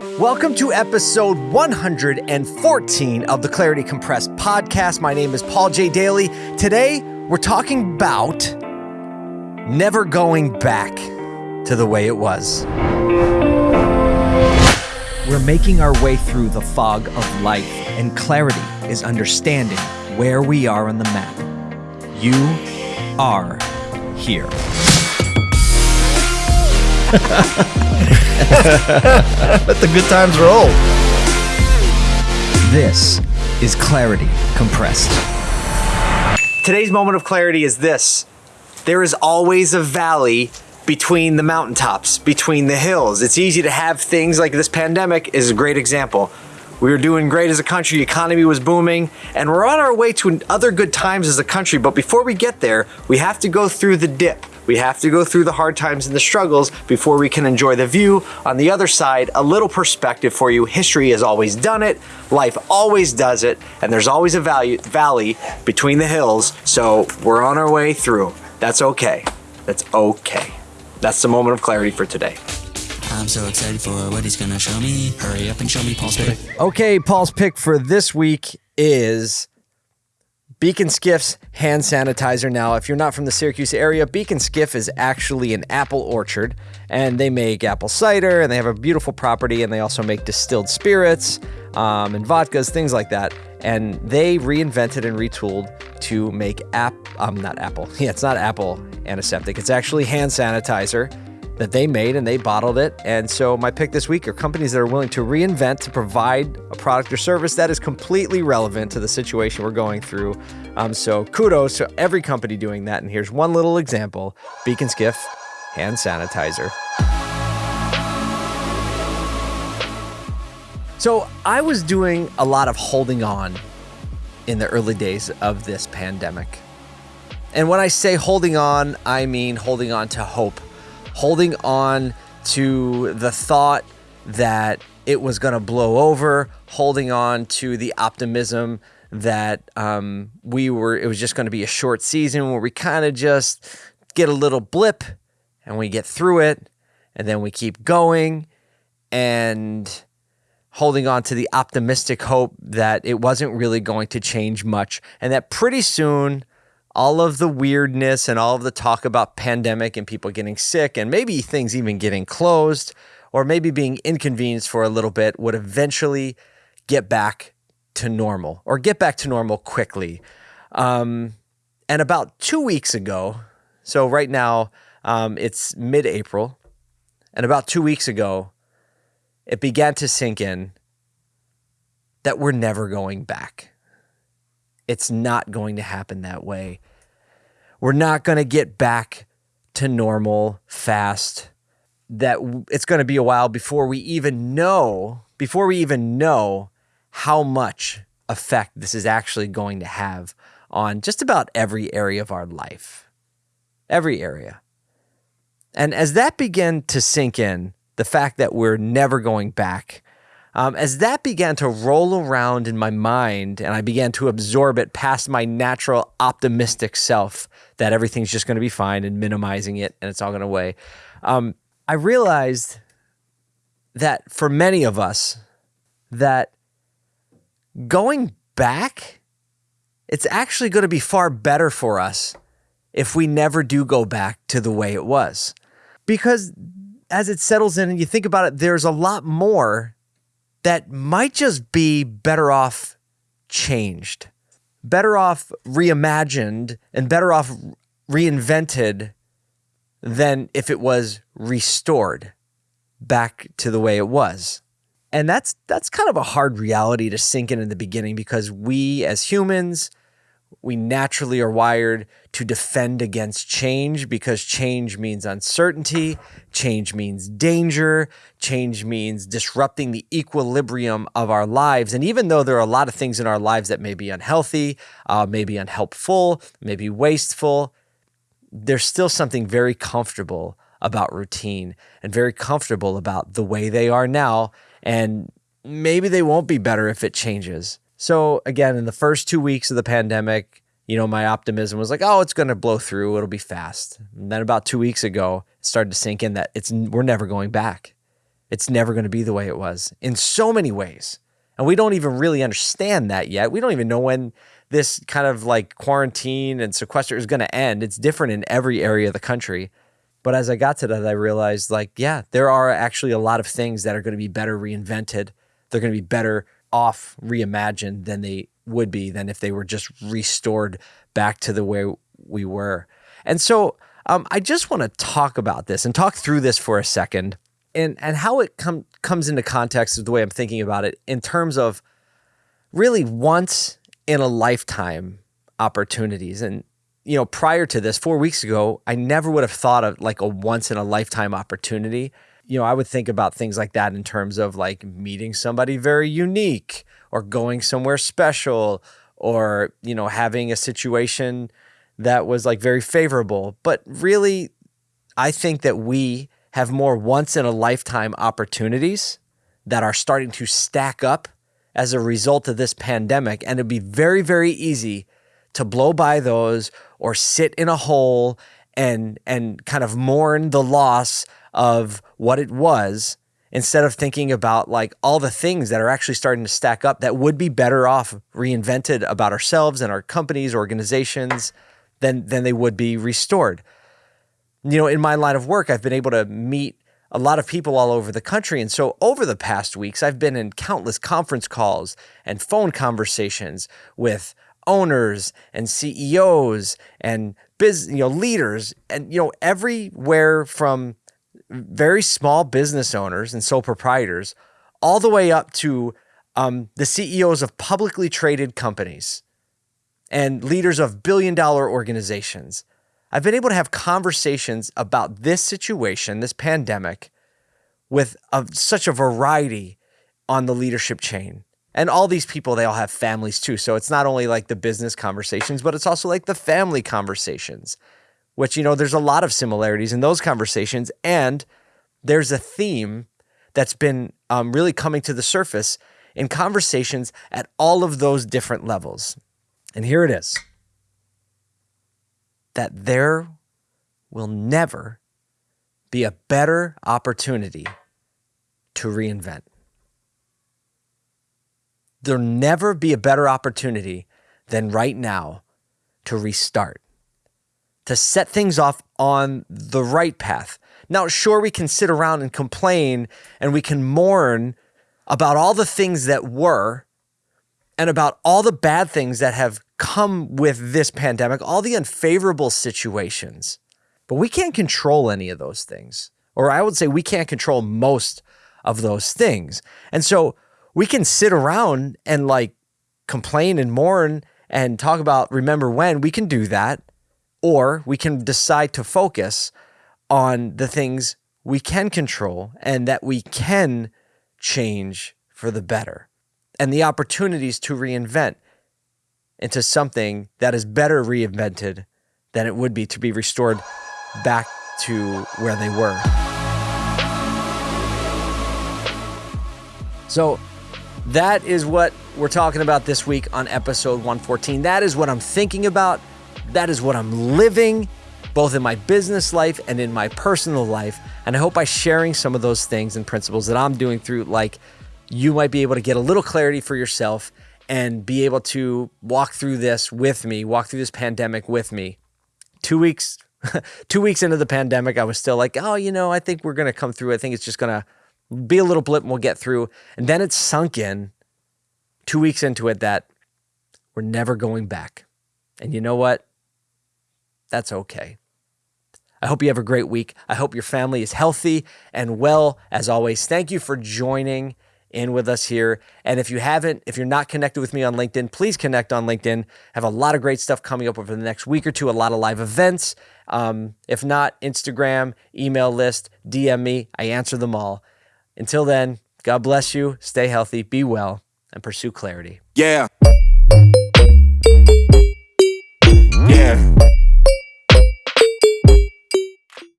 Welcome to episode 114 of the Clarity Compressed podcast. My name is Paul J. Daly. Today, we're talking about never going back to the way it was. We're making our way through the fog of life, and clarity is understanding where we are on the map. You are here. Let the good times roll. This is Clarity Compressed. Today's moment of clarity is this there is always a valley between the mountaintops, between the hills. It's easy to have things like this pandemic is a great example. We were doing great as a country, the economy was booming, and we're on our way to other good times as a country. But before we get there, we have to go through the dip. We have to go through the hard times and the struggles before we can enjoy the view. On the other side, a little perspective for you. History has always done it, life always does it, and there's always a value, valley between the hills. So we're on our way through. That's okay. That's okay. That's the moment of clarity for today. I'm so excited for what he's gonna show me. Hurry up and show me Paul's pick. Okay, Paul's pick for this week is Beak & Skiff's hand sanitizer. Now, if you're not from the Syracuse area, Beak & Skiff is actually an apple orchard, and they make apple cider, and they have a beautiful property, and they also make distilled spirits um, and vodkas, things like that. And they reinvented and retooled to make app, um, not apple. Yeah, it's not apple antiseptic. It's actually hand sanitizer that they made and they bottled it. And so my pick this week are companies that are willing to reinvent to provide a product or service that is completely relevant to the situation we're going through. Um, so kudos to every company doing that. And here's one little example: Beak & Skiff hand sanitizer. So I was doing a lot of holding on in the early days of this pandemic. And when I say holding on, I mean holding on to hope holding on to the thought that it was going to blow over, holding on to the optimism that um, we were, it was just going to be a short season where we kind of just get a little blip and we get through it and then we keep going and holding on to the optimistic hope that it wasn't really going to change much and that pretty soon all of the weirdness and all of the talk about pandemic and people getting sick and maybe things even getting closed or maybe being inconvenienced for a little bit would eventually get back to normal or get back to normal quickly. Um, and about two weeks ago, so right now um, it's mid April, and about two weeks ago, it began to sink in that we're never going back. It's not going to happen that way. We're not going to get back to normal fast. That it's going to be a while before we even know, before we even know how much effect this is actually going to have on just about every area of our life. Every area. And as that began to sink in, the fact that we're never going back um, as that began to roll around in my mind and I began to absorb it past my natural optimistic self that everything's just going to be fine and minimizing it and it's all going to away, um, I realized that for many of us, that going back, it's actually going to be far better for us if we never do go back to the way it was. Because as it settles in and you think about it, there's a lot more that might just be better off changed, better off reimagined, and better off reinvented than if it was restored back to the way it was. And that's that's kind of a hard reality to sink in in the beginning because we as humans we naturally are wired to defend against change because change means uncertainty, change means danger, change means disrupting the equilibrium of our lives. And even though there are a lot of things in our lives that may be unhealthy, uh, maybe unhelpful, maybe wasteful, there's still something very comfortable about routine and very comfortable about the way they are now. And maybe they won't be better if it changes. So again, in the first two weeks of the pandemic, you know, my optimism was like, oh, it's going to blow through. It'll be fast. And then about two weeks ago, it started to sink in that it's we're never going back. it's never going to be the way it was in so many ways. And we don't even really understand that yet. We don't even know when this kind of like quarantine and sequester is going to end. It's different in every area of the country. But as I got to that, I realized like, yeah, there are actually a lot of things that are going to be better reinvented. They're going to be better off reimagined than they would be than if they were just restored back to the way we were. And so um, I just want to talk about this and talk through this for a second and, and how it com- comes into context of the way I'm thinking about it in terms of really once in a lifetime opportunities. And, you know, prior to this, four weeks ago, I never would have thought of like a once in a lifetime opportunity. You know, I would think about things like that in terms of like meeting somebody very unique or going somewhere special or, you know, having a situation that was like very favorable. But really, I think that we have more once in a lifetime opportunities that are starting to stack up as a result of this pandemic. And it'd be very, very easy to blow by those or sit in a hole and and kind of mourn the loss of what it was instead of thinking about like all the things that are actually starting to stack up that would be better off reinvented about ourselves and our companies, organizations than than they would be restored. You know, in my line of work, I've been able to meet a lot of people all over the country. And so over the past weeks, I've been in countless conference calls and phone conversations with owners and CEOs and business, you know, leaders and you know, everywhere from very small business owners and sole proprietors all the way up to um, the CEOs of publicly traded companies and leaders of billion dollar organizations. I've been able to have conversations about this situation, this pandemic, with a, such a variety on the leadership chain. And all these people, they all have families too. So it's not only like the business conversations, but it's also like the family conversations, which, you know, there's a lot of similarities in those conversations. And there's a theme that's been um, really coming to the surface in conversations at all of those different levels. And here it is that there will never be a better opportunity to reinvent. There'll never be a better opportunity than right now to restart, to set things off on the right path. Now, sure, we can sit around and complain and we can mourn about all the things that were and about all the bad things that have come with this pandemic, all the unfavorable situations. But we can't control any of those things. Or I would say we can't control most of those things. And so we can sit around and like complain and mourn and talk about remember when. We can do that. Or we can decide to focus on the things we can control and that we can change for the better and the opportunities to reinvent into something that is better reinvented than it would be to be restored back to where they were. So that is what we're talking about this week on episode 114. That is what I'm thinking about. That is what I'm living, both in my business life and in my personal life. And I hope by sharing some of those things and principles that I'm doing through, like, you might be able to get a little clarity for yourself and be able to walk through this with me, walk through this pandemic with me. Two weeks, two weeks into the pandemic, I was still like, oh, you know, I think we're going to come through. I think it's just going to be a little blip and we'll get through. And then it sunk in two weeks into it that we're never going back. And you know what? That's okay. I hope you have a great week. I hope your family is healthy and well. As always, thank you for joining in with us here. And if you haven't, if you're not connected with me on LinkedIn, please connect on LinkedIn. I have a lot of great stuff coming up over the next week or two, a lot of live events. Um, if not, Instagram, email list, DM me. I answer them all. Until then, God bless you, stay healthy, be well, and pursue clarity. Yeah. Yeah.